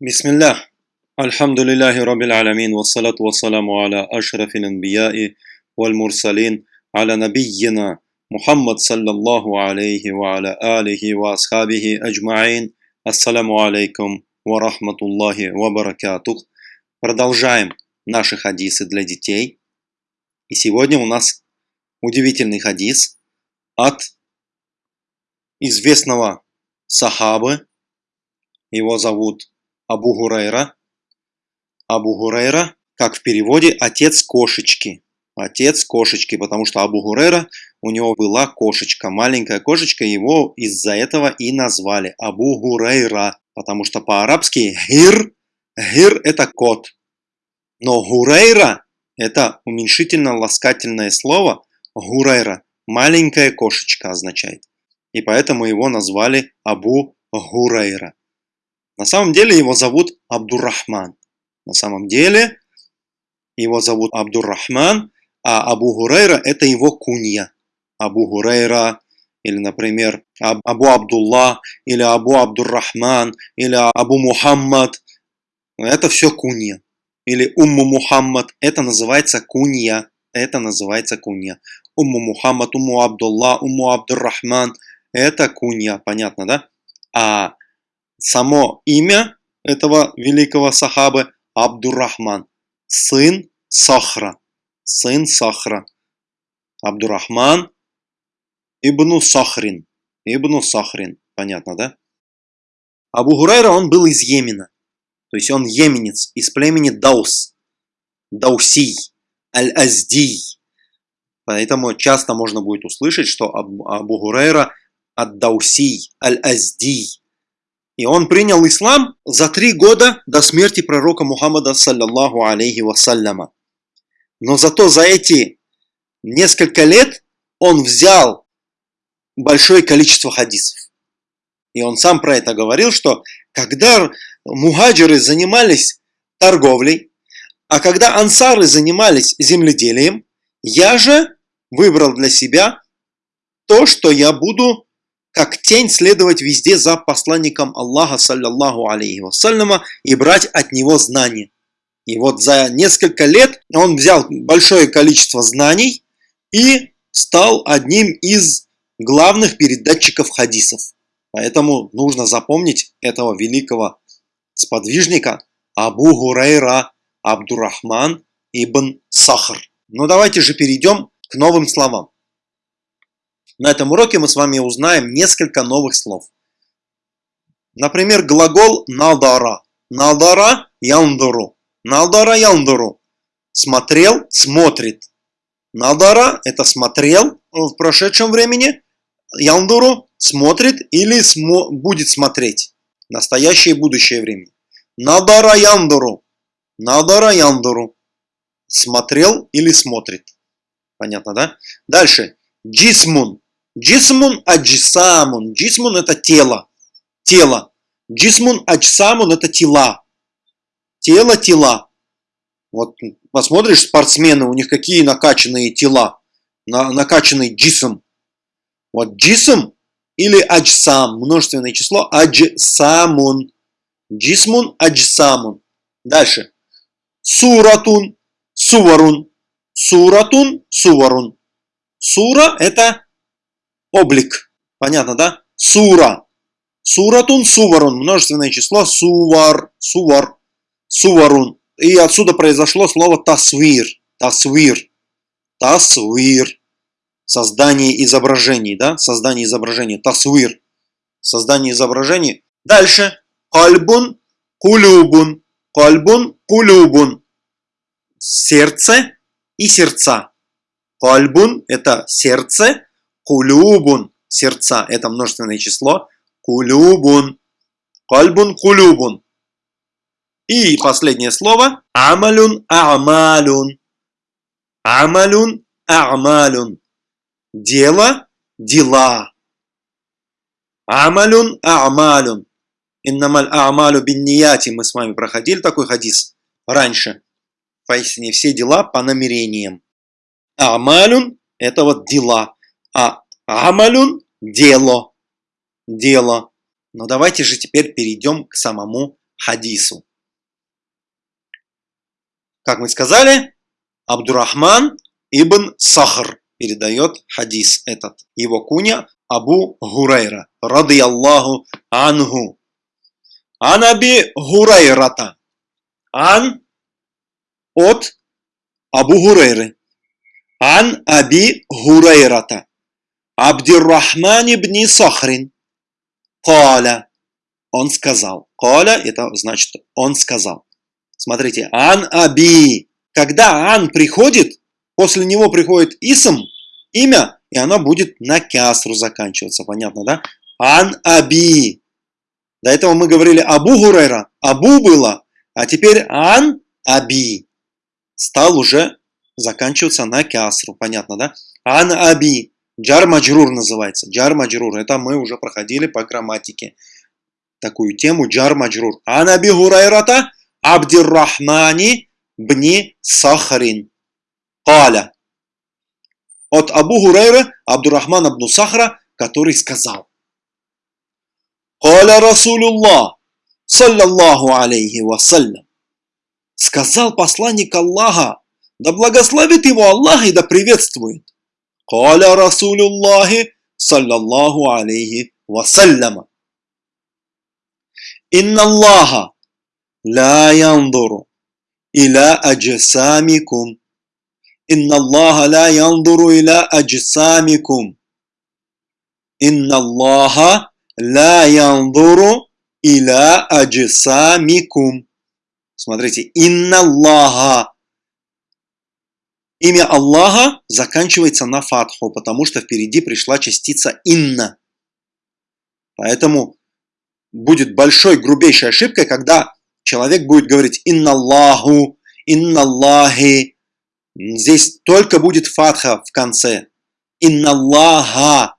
بسم الله الحمد لله رب العالمين والصلاة والسلام على أشرف الأنبياء والمرسلين على نبينا محمد صلى الله عليه وعلى آله وأصحابه أجمعين Ассаламу алейкум ва рахматуллахи ва баракатух. Продолжаем наши хадисы для детей. И сегодня у нас удивительный хадис от известного сахабы. Его зовут Абу Гурайра. Абу Гурайра, как в переводе, отец кошечки. Отец кошечки, потому что Абу Гурайра, у него была кошечка, маленькая кошечка, его из-за этого и назвали Абу Гурайра, потому что по-арабски гир, гир это кот. Но Гурайра это уменьшительно-ласкательное слово, Гурайра, маленькая кошечка означает. И поэтому его назвали Абу Гурайра. На самом деле его зовут Абдуррахман. На самом деле его зовут Абдуррахман, а Абу Гурейра это его кунья. Абу Гурейра, или, например, Абу Абдулла, или Абу Абдуррахман, или Абу Мухаммад. Это все кунья. Или Умму Мухаммад. Это называется кунья. Это называется кунья. Умму Мухаммад, Умму Абдулла, Умму Абдуррахман. Это кунья. Понятно, да? А само имя этого великого сахабы Абдуррахман, сын Сахра, сын Сахра. Абдуррахман Ибну Сахрин, Ибну Сахрин, понятно, да? Абу Гурайра, он был из Йемена, то есть он йеменец, из племени Даус, Даусий, Аль-Аздий. Поэтому часто можно будет услышать, что Абу Гурайра от Даусий, Аль-Аздий, и он принял ислам за три года до смерти пророка Мухаммада, саллаллаху алейхи вассаляма. Но зато за эти несколько лет он взял большое количество хадисов. И он сам про это говорил, что когда мухаджиры занимались торговлей, а когда ансары занимались земледелием, я же выбрал для себя то, что я буду как тень следовать везде за посланником Аллаха, саллаллаху алейхи вассаляма, и брать от него знания. И вот за несколько лет он взял большое количество знаний и стал одним из главных передатчиков хадисов. Поэтому нужно запомнить этого великого сподвижника Абу Гурайра Абдуррахман ибн Сахар. Но давайте же перейдем к новым словам. На этом уроке мы с вами узнаем несколько новых слов. Например, глагол «надара». «Надара яндуру». «Надара яндуру». Смотрел, смотрит. «Надара» – это смотрел в прошедшем времени. «Яндуру» – смотрит или смо будет смотреть. Настоящее и будущее время. «Надара яндуру». «Надара яндуру». Смотрел или смотрит. Понятно, да? Дальше. Джисмун. Джисмун аджисамун. Джисмун это тело. Тело. Джисмун аджисамун это тела. Тело, тела. Вот посмотришь спортсмены, у них какие накачанные тела. На, накачанный джисм. Вот джисм или аджсам, множественное число, аджсамун. Джисмун аджсамун. Дальше. Суратун, суварун. Суратун, суварун. Сура это облик. Понятно, да? Сура. Суратун, суварун. Множественное число. Сувар. Сувар. Суварун. И отсюда произошло слово тасвир. Тасвир. Тасвир. Создание изображений, да? Создание изображений. Тасвир. Создание изображений. Дальше. Кальбун, кулюбун. Кальбун, кулюбун. Сердце и сердца. Кальбун – это сердце, Кулюбун – сердца. Это множественное число. Кулюбун. Кальбун кулюбун. И последнее слово. Амалюн амалюн. Амалюн амалюн. Дело, дела. Амалюн амалюн. Иннамаль амалю биннияти. Мы с вами проходили такой хадис раньше. Поистине все дела по намерениям. Амалюн – это вот дела а амалюн – дело. Дело. Но давайте же теперь перейдем к самому хадису. Как мы сказали, Абдурахман ибн Сахр передает хадис этот. Его куня Абу Гурайра, рады Аллаху анху. Анаби Гурайрата. Ан от Абу Гурайры. Ан Аби Гурайрата. Абдиррахман ибн Сахрин. Каля. Он сказал. Каля это значит он сказал. Смотрите, Ан Аби. Когда Ан приходит, после него приходит Исм, имя, и оно будет на кясру заканчиваться. Понятно, да? Ан Аби. До этого мы говорили Абу Гурайра. Абу было. А теперь Ан Аби. Стал уже заканчиваться на кясру. Понятно, да? Ан Аби. Джар Маджрур называется. Джар Маджрур. Это мы уже проходили по грамматике. Такую тему Джар Маджрур. Ан Аби Гурайрата Абдиррахмани бни Сахарин. Каля. От Абу Гурайра Абдуррахман абну Сахра, который сказал. Каля Расулуллах, саллаллаху алейхи вассалям. Сказал посланник Аллаха, да благословит его Аллах и да приветствует. Каля Расулуллахи, саллаллаху алейхи вассаляма. Инна Аллаха لا ينظر إلى أجسامكم إن الله لا ينظر إلى أجسامكم إن الله لا ينظر إلى أجسامكم Смотрите, инна Аллаха. Имя Аллаха заканчивается на фатху, потому что впереди пришла частица инна. Поэтому будет большой, грубейшей ошибкой, когда человек будет говорить «Инна Аллаху», «Инна Аллахи». Здесь только будет фатха в конце. «Инна Аллаха».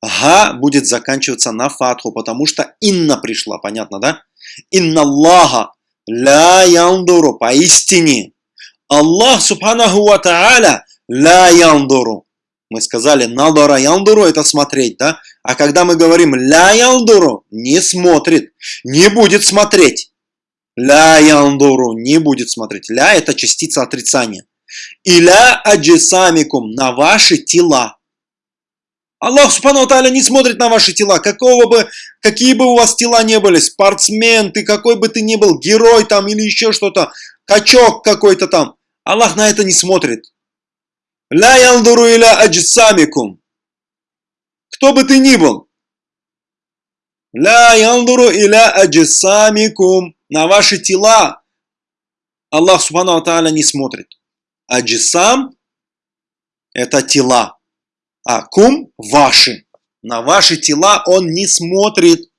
Га будет заканчиваться на фатху, потому что «инна» пришла, понятно, да? «Инна Аллаха ла яндуру» поистине. Аллах, субханаху ва та'аля, ла яндуру. Мы сказали «надара яндуру» это смотреть, да? А когда мы говорим «ля яндуру» не смотрит, не будет смотреть. Ля яндуру не будет смотреть. Ля это частица отрицания. И ля аджисамикум на ваши тела. Аллах Субхану Тааля не смотрит на ваши тела. Какого бы, какие бы у вас тела не были, спортсмен, ты какой бы ты ни был, герой там или еще что-то, качок какой-то там. Аллах на это не смотрит. Ля яндуру иля аджисамикум. Кто бы ты ни был. Ля яндуру иля аджисамикум на ваши тела Аллах Субхану Тааля не смотрит. А джисам – это тела, а кум – ваши. На ваши тела он не смотрит.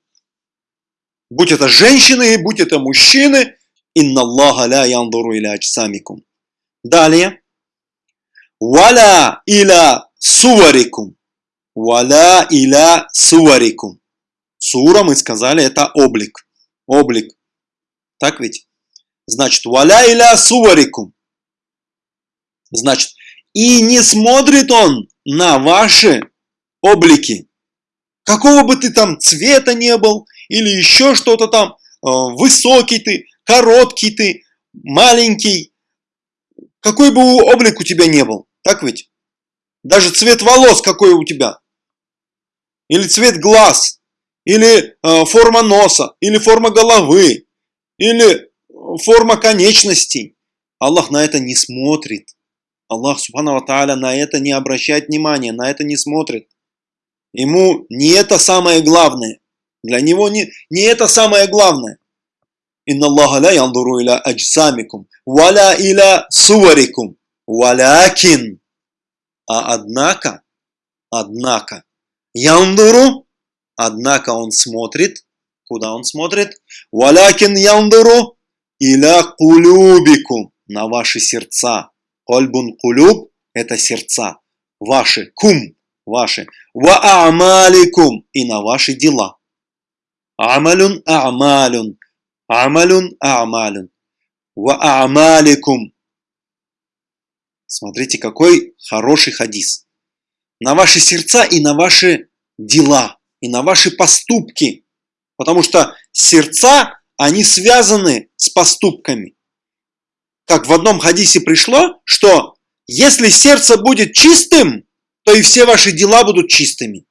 Будь это женщины, будь это мужчины. Инна Аллаха ля яндуру иля аджсамикум. Далее. Валя иля суварикум. Валя иля суварикум. Сура, мы сказали, это облик. Облик. Так ведь? Значит, валя иля суварикум. Значит, и не смотрит он на ваши облики. Какого бы ты там цвета не был, или еще что-то там, э, высокий ты, короткий ты, маленький, какой бы облик у тебя не был, так ведь? Даже цвет волос какой у тебя, или цвет глаз, или э, форма носа, или форма головы, или форма конечностей. Аллах на это не смотрит. Аллах, субхану тааля, на это не обращает внимания, на это не смотрит. Ему не это самое главное. Для него не, не это самое главное. Инна Аллаха ля яндуру иля аджсамикум, валя иля суварикум, валякин. А однако, однако, яндуру, однако он смотрит Куда он смотрит? Валякин яндуру иля кулюбикум. На ваши сердца. Кольбун кулюб – это сердца. Ваши. Кум – ваши. Ва амаликум – и на ваши дела. Амалюн амалюн. Амалюн амалюн. Ва амаликум. Смотрите, какой хороший хадис. На ваши сердца и на ваши дела, и на ваши поступки. Потому что сердца они связаны с поступками. Как в одном хадисе пришло, что если сердце будет чистым, то и все ваши дела будут чистыми.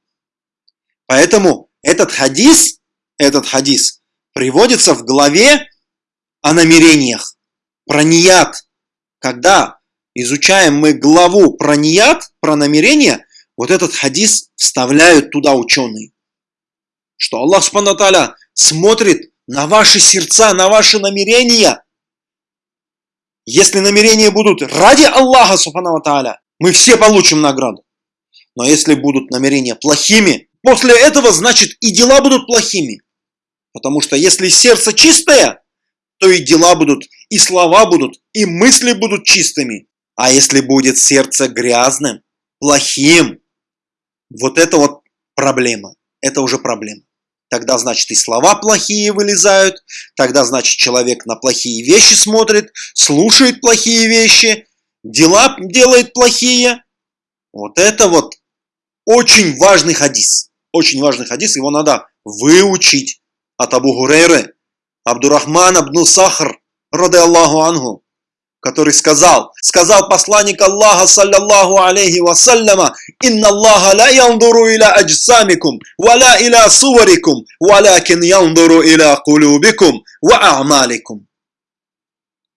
Поэтому этот хадис, этот хадис приводится в главе о намерениях, про ният. Когда изучаем мы главу про ният, про намерения, вот этот хадис вставляют туда ученые. Что Аллах Субхану смотрит на ваши сердца, на ваши намерения. Если намерения будут ради Аллаха Субхану мы все получим награду. Но если будут намерения плохими, после этого значит и дела будут плохими. Потому что если сердце чистое, то и дела будут, и слова будут, и мысли будут чистыми. А если будет сердце грязным, плохим, вот это вот проблема. Это уже проблема. Тогда, значит, и слова плохие вылезают, тогда, значит, человек на плохие вещи смотрит, слушает плохие вещи, дела делает плохие. Вот это вот очень важный хадис. Очень важный хадис, его надо выучить от Абу Гурейры. Абдурахман Абну Сахар, роды Аллаху Ангу, который сказал, сказал посланник Аллаха, саллаллаху алейхи вассаляма, «Инна Аллаха ла яндуру иля аджсамикум, валя иля суварикум, валякин яндуру иля кулюбикум, ва а'маликум».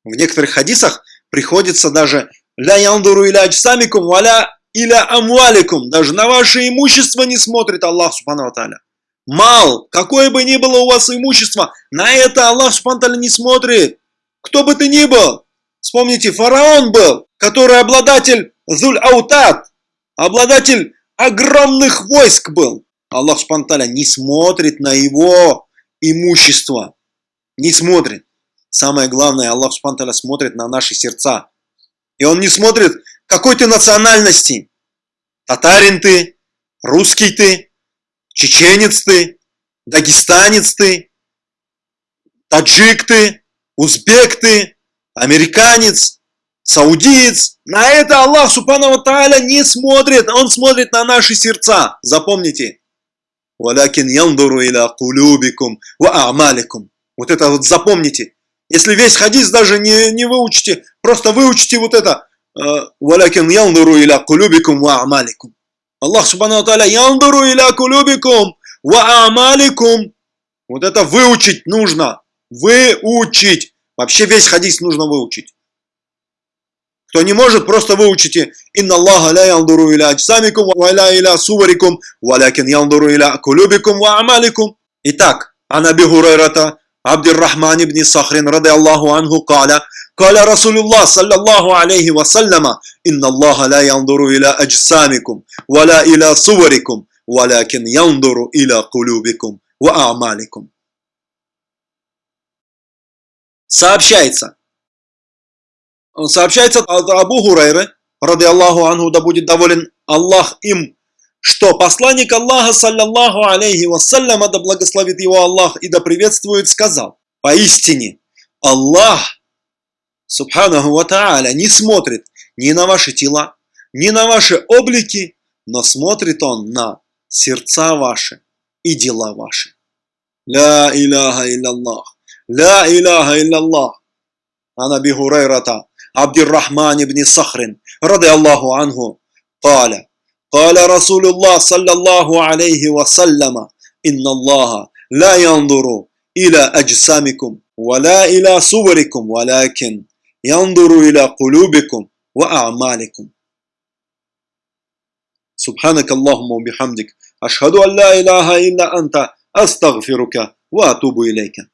В некоторых хадисах приходится даже «Ля яндуру иля аджсамикум, валя иля амваликум». Даже на ваше имущество не смотрит Аллах, субхану Тааля. Мал, какое бы ни было у вас имущество, на это Аллах Субтитры не смотрит. Кто бы ты ни был. Вспомните, фараон был, который обладатель Зуль-Аутат, обладатель огромных войск был. Аллах Субтитры не смотрит на его имущество. Не смотрит. Самое главное, Аллах Субтитры смотрит на наши сердца. И Он не смотрит, какой ты национальности. Татарин ты, русский ты, чеченец ты, дагестанец ты, таджик ты, узбек ты, американец, саудиец. На это Аллах Субхану Тааля не смотрит, Он смотрит на наши сердца. Запомните. Валякин яндуру иля кулюбикум ва амаликум. Вот это вот запомните. Если весь хадис даже не, не выучите, просто выучите вот это. Валякин яндуру иля кулюбикум ва амаликум. Аллах Субхану Тааля яндуру иля кулюбикум ва амаликум. Вот это выучить нужно. Выучить. Вообще весь хадис нужно выучить. Кто не может, просто выучите. Инна Аллаха ля яндуру иля аджсамикум ва ля иля суварикум, валякин яндуру иля кулюбикум ва амаликум. Итак, Анаби Хурайрата, عبد الرحمن بن صخر رضي الله عنه قال قال رسول الله صلى الله عليه وسلم إن الله لا ينظر إلى أجسامكم ولا إلى صوركم ولكن ينظر إلى قلوبكم وأعمالكم Сообщается. Сообщается от Абу Хурайры, ради Аллаху Анху, да будет доволен Аллах им, что посланник Аллаха, саллиллаху алейхи вассалям, да благословит его Аллах и да приветствует, сказал, поистине, Аллах, субханаху ва тааля, не смотрит ни на ваши тела, ни на ваши облики, но смотрит он на сердца ваши и дела ваши. Ля иляха илляллах, ля иляха илляллах. Ана бихурайрата, Абдиррахман ибн Сахрин, ради Аллаху анху, таля. قال رسول الله صلى الله عليه وسلم إن الله لا ينظر إلى أجسامكم ولا إلى صوركم ولكن ينظر إلى قلوبكم وأعمالكم. سبحانك اللهم وبحمدك أشهد أن لا إله إلا أنت أستغفرك وأتوب إليك.